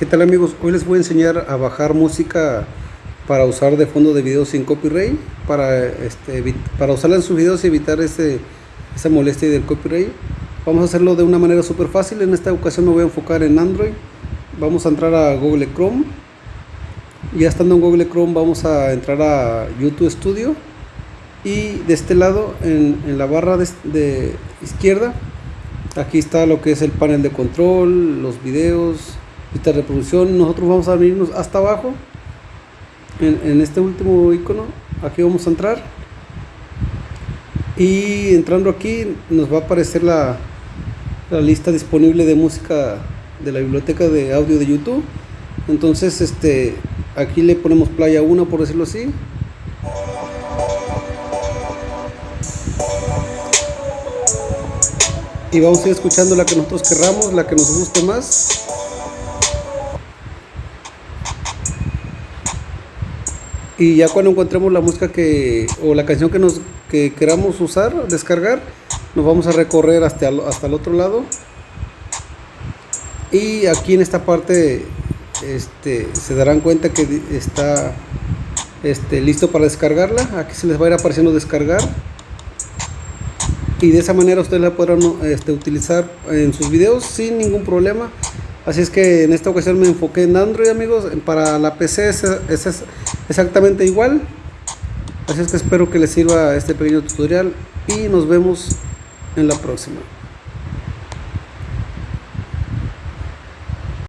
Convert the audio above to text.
¿Qué tal amigos? Hoy les voy a enseñar a bajar música para usar de fondo de videos sin copyright para, este, para usarla en sus videos y evitar ese, esa molestia del copyright. Vamos a hacerlo de una manera súper fácil en esta ocasión me voy a enfocar en Android. Vamos a entrar a Google Chrome. Ya estando en Google Chrome vamos a entrar a YouTube Studio. Y de este lado en, en la barra de, de izquierda aquí está lo que es el panel de control los videos esta reproducción nosotros vamos a venirnos hasta abajo en, este último icono aquí vamos a entrar. Y entrando aquí nos va a aparecer la, la lista disponible de música de la biblioteca de audio de YouTube. Entonces este aquí le ponemos playa 1 por decirlo así. Y vamos a ir escuchando la que nosotros querramos la que nos guste más y ya cuando encontremos la música que o la canción que nos que queramos usar descargar nos vamos a recorrer hasta el, hasta el otro lado. Y aquí en esta parte este se darán cuenta que está este listo para descargarla. Aquí se les va a ir apareciendo descargar. Y de esa manera ustedes la podrán este, utilizar en sus videos sin ningún problema así es que en esta ocasión me enfoqué en Android amigos. Para la PC es, exactamente igual. Así es que espero que les sirva este pequeño tutorial y nos vemos en la próxima